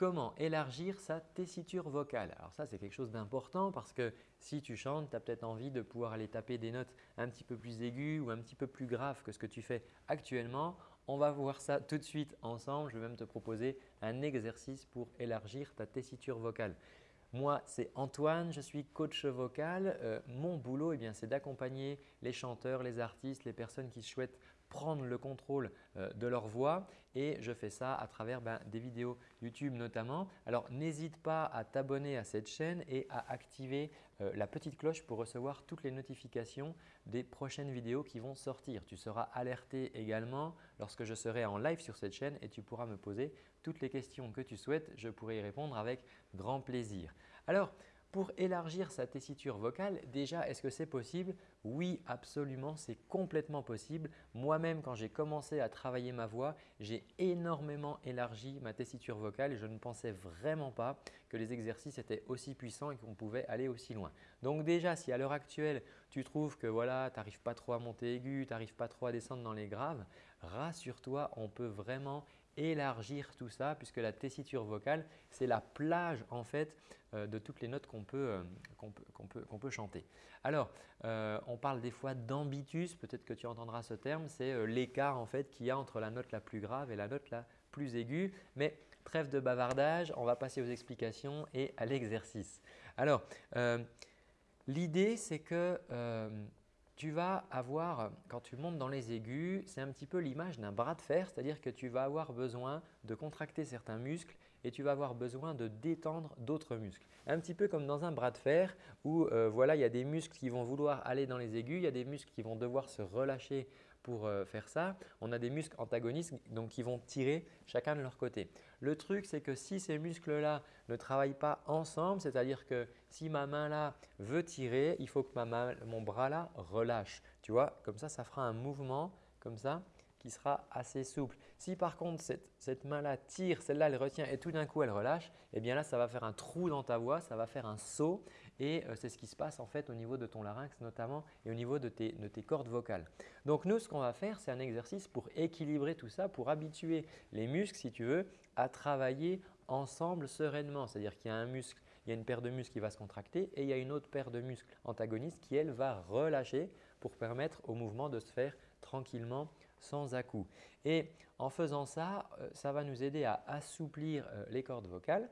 Comment élargir sa tessiture vocale Alors ça, c'est quelque chose d'important parce que si tu chantes, tu as peut-être envie de pouvoir aller taper des notes un petit peu plus aiguës ou un petit peu plus graves que ce que tu fais actuellement. On va voir ça tout de suite ensemble. Je vais même te proposer un exercice pour élargir ta tessiture vocale. Moi, c'est Antoine, je suis coach vocal. Euh, mon boulot, eh c'est d'accompagner les chanteurs, les artistes, les personnes qui souhaitent prendre le contrôle euh, de leur voix et je fais ça à travers ben, des vidéos YouTube notamment. Alors n'hésite pas à t'abonner à cette chaîne et à activer la petite cloche pour recevoir toutes les notifications des prochaines vidéos qui vont sortir. Tu seras alerté également lorsque je serai en live sur cette chaîne et tu pourras me poser toutes les questions que tu souhaites. Je pourrai y répondre avec grand plaisir. Alors, pour élargir sa tessiture vocale, déjà, est-ce que c'est possible? Oui, absolument, c'est complètement possible. Moi-même, quand j'ai commencé à travailler ma voix, j'ai énormément élargi ma tessiture vocale et je ne pensais vraiment pas que les exercices étaient aussi puissants et qu'on pouvait aller aussi loin. Donc déjà, si à l'heure actuelle, tu trouves que voilà, tu n'arrives pas trop à monter aigu, tu n'arrives pas trop à descendre dans les graves, rassure-toi, on peut vraiment élargir tout ça puisque la tessiture vocale, c'est la plage en fait euh, de toutes les notes qu'on peut, euh, peut, chanter. Alors, euh, on parle des fois d'ambitus, peut-être que tu entendras ce terme, c'est l'écart en fait qu'il y a entre la note la plus grave et la note la plus aiguë. Mais trêve de bavardage, on va passer aux explications et à l'exercice. Alors, l'idée c'est que tu vas avoir, quand tu montes dans les aigus, c'est un petit peu l'image d'un bras de fer, c'est-à-dire que tu vas avoir besoin de contracter certains muscles et tu vas avoir besoin de détendre d'autres muscles. Un petit peu comme dans un bras de fer où euh, voilà, il y a des muscles qui vont vouloir aller dans les aigus, il y a des muscles qui vont devoir se relâcher pour euh, faire ça. On a des muscles antagonistes donc qui vont tirer chacun de leur côté. Le truc, c'est que si ces muscles-là ne travaillent pas ensemble, c'est-à-dire que si ma main là veut tirer, il faut que mon bras là relâche. Tu vois, comme ça, ça fera un mouvement comme ça qui sera assez souple. Si par contre cette, main-là tire, celle-là elle retient et tout d'un coup elle relâche, eh bien là ça va faire un trou dans ta voix, ça va faire un saut et euh, c'est ce qui se passe en fait au niveau de ton larynx notamment et au niveau de tes, de tes cordes vocales. Donc nous ce qu'on va faire c'est un exercice pour équilibrer tout ça, pour habituer les muscles si tu veux à travailler ensemble sereinement. C'est-à-dire qu'il y a un muscle, il y a une paire de muscles qui va se contracter et il y a une autre paire de muscles antagonistes qui elle va relâcher pour permettre au mouvement de se faire tranquillement sans à-coup. Et en faisant ça, euh, ça va nous aider à assouplir euh, les cordes vocales.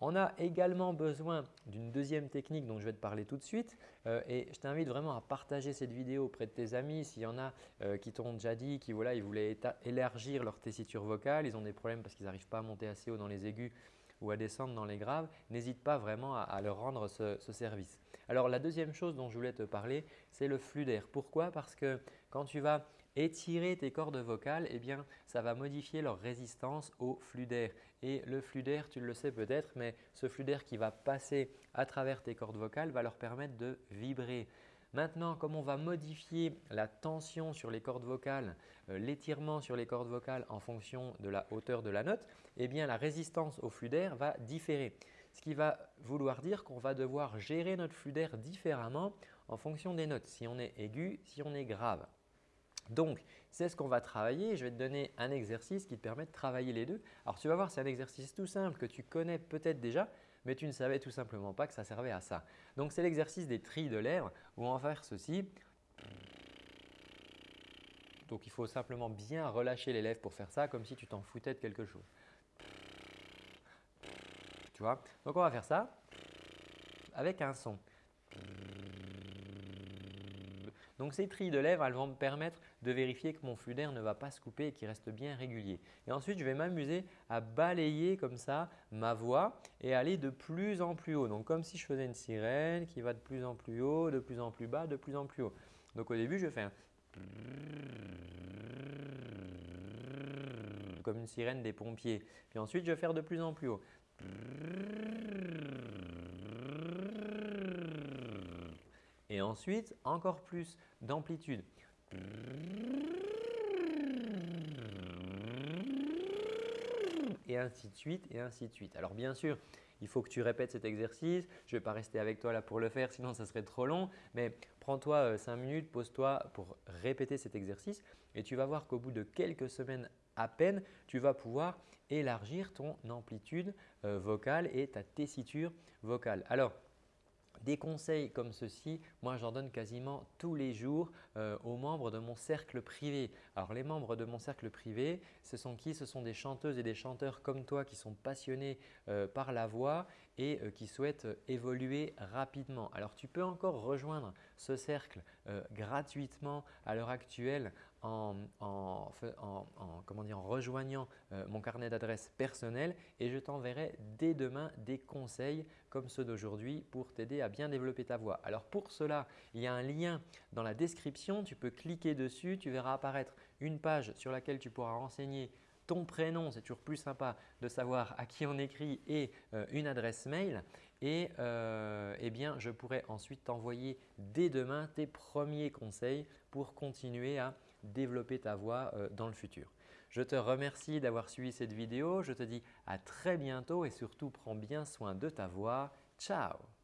On a également besoin d'une deuxième technique dont je vais te parler tout de suite euh, et je t'invite vraiment à partager cette vidéo auprès de tes amis. S'il y en a qui t'ont déjà dit qu'ils voulaient élargir leur tessiture vocale, ils ont des problèmes parce qu'ils n'arrivent pas à monter assez haut dans les aigus ou à descendre dans les graves, n'hésite pas vraiment à, leur rendre ce, service. Alors la deuxième chose dont je voulais te parler, c'est le flux d'air. Pourquoi? Parce que quand tu vas étirer tes cordes vocales, eh bien, ça va modifier leur résistance au flux d'air. Et le flux d'air, tu le sais peut-être, mais ce flux d'air qui va passer à travers tes cordes vocales va leur permettre de vibrer. Maintenant, comme on va modifier la tension sur les cordes vocales, euh, l'étirement sur les cordes vocales en fonction de la hauteur de la note, eh bien la résistance au flux d'air va différer. Ce qui va vouloir dire qu'on va devoir gérer notre flux d'air différemment en fonction des notes, si on est aigu, si on est grave. Donc, c'est ce qu'on va travailler. Je vais te donner un exercice qui te permet de travailler les deux. Alors, tu vas voir, c'est un exercice tout simple que tu connais peut-être déjà, mais tu ne savais tout simplement pas que ça servait à ça. Donc, c'est l'exercice des trilles de lèvres où on va faire ceci. Donc, il faut simplement bien relâcher les lèvres pour faire ça, comme si tu t'en foutais de quelque chose. Tu vois? Donc, on va faire ça avec un son. Donc ces trilles de lèvres, elles vont me permettre de vérifier que mon flux d'air ne va pas se couper et qu'il reste bien régulier. Et ensuite, je vais m'amuser à balayer comme ça ma voix et aller de plus en plus haut. Donc comme si je faisais une sirène qui va de plus en plus haut, de plus en plus bas, de plus en plus haut. Donc au début, je fais un comme une sirène des pompiers. Puis ensuite, je vais faire de plus en plus haut. Et ensuite, encore plus d'amplitude. Et ainsi de suite, et ainsi de suite. Alors bien sûr, il faut que tu répètes cet exercice. Je ne vais pas rester avec toi là pour le faire, sinon ça serait trop long. Mais prends-toi 5 euh, minutes, pose-toi pour répéter cet exercice et tu vas voir qu'au bout de quelques semaines à peine, tu vas pouvoir élargir ton amplitude euh, vocale et ta tessiture vocale. Alors, des conseils comme ceci, moi j'en donne quasiment tous les jours euh, aux membres de mon cercle privé. Alors les membres de mon cercle privé, ce sont qui? Ce sont des chanteuses et des chanteurs comme toi qui sont passionnés euh, par la voix et euh, qui souhaitent évoluer rapidement. Alors tu peux encore rejoindre ce cercle gratuitement à l'heure actuelle en, comment dire, en rejoignant mon carnet d'adresses personnel et je t'enverrai dès demain des conseils comme ceux d'aujourd'hui pour t'aider à bien développer ta voix. Alors pour cela, il y a un lien dans la description. Tu peux cliquer dessus, tu verras apparaître une page sur laquelle tu pourras renseigner ton prénom, c'est toujours plus sympa de savoir à qui on écrit et euh, une adresse mail. Et euh, eh bien, je pourrai ensuite t'envoyer dès demain tes premiers conseils pour continuer à développer ta voix euh, dans le futur. Je te remercie d'avoir suivi cette vidéo. Je te dis à très bientôt et surtout prends bien soin de ta voix. Ciao